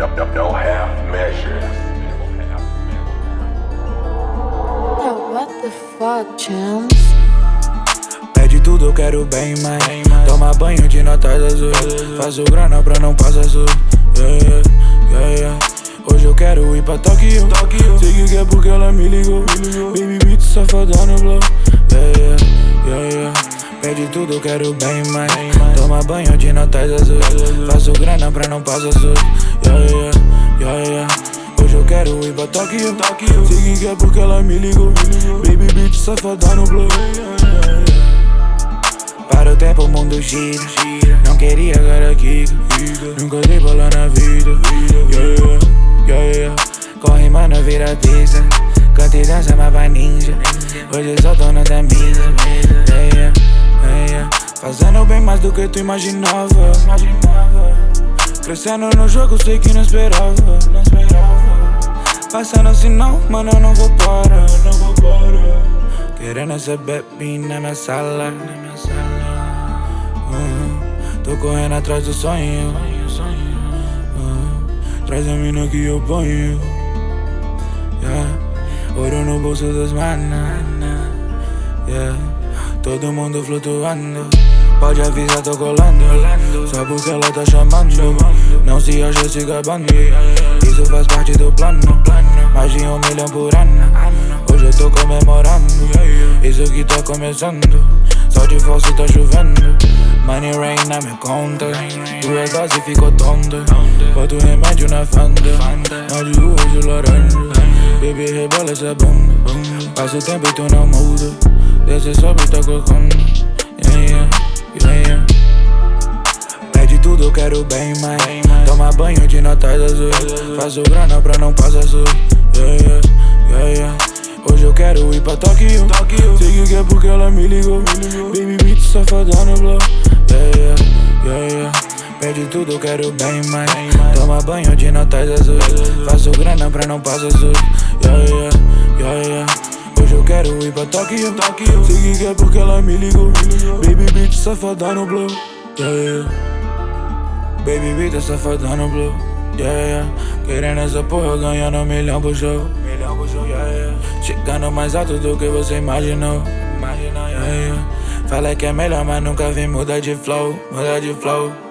half measures. What the fuck, champs? Pede tudo, eu quero bem, mas Toma banho de notas azul o grana pra não passar azul yeah, yeah, yeah, Hoje eu quero ir pra Tokyo. Sei que é porque ela me ligou Baby, tudo, quero bem mais. Toma banho de notas azul. Faço grana pra não passar sul. Yeah, yeah, yeah, yeah. Hoje eu quero ir pra Tóquio. Sei que é porque ela me ligou. Baby beat safada no blow. Para o tempo o mundo gira Não queria agora Kika Nunca dei bola na vida yeah, yeah, yeah. Corre mano, vira pista Canta e dança, mas vai ninja Hoje eu tô na da mesa yeah, yeah, Fazendo bem mais do que tu imaginava Crescendo no jogo, sei que não esperava Passando assim não, mano, eu não vou parar Querendo essa baby na minha sala Uhum. Tô correndo atrás do sonho. Uhum. Traz a mina que eu ponho. Yeah. Ouro no bolso dos manas. Yeah. Todo mundo flutuando. Pode avisar, tô colando. Só porque ela tá chamando. Não se acha se gabando. Isso faz parte do plano. Mais de um milhão por ano. Hoje eu tô comemorando. Isso que tá começando. Só de falso tá chovendo. Money rain na minha conta. Duas doses ficou tonta. Boto remédio na fanta. Mas de hoje laranja. Baby, rebola essa bunda. Passa o tempo e tu não muda. Desce, sobe e tá colocando. Yeah, yeah, yeah, yeah. Pede tudo, eu quero bem mais. Toma banho de notas azul. Faço grana pra não passar sul. Yeah, yeah, yeah, yeah. Hoje eu quero ir pra Tóquio. Sei que é porque ela me ligou. Baby beat safada no blow. Yeah, yeah, yeah, yeah. Pede tudo, eu quero bem mais. Toma banho de notas azuis. Faço grana pra não passar sul. Yeah, yeah, yeah, yeah. Quero ir pra Tóquio. Sei que é porque ela me ligou. Baby beat safada no blow. Yeah, yeah. Baby beat safada no blow. Yeah, yeah. Querendo essa porra, ganhando um milhão por show. Milhão por show, yeah, yeah. Chegando mais alto do que você imaginou. Imagina, yeah, yeah. Fala que é melhor, mas nunca vi mudar de flow, mudar de flow.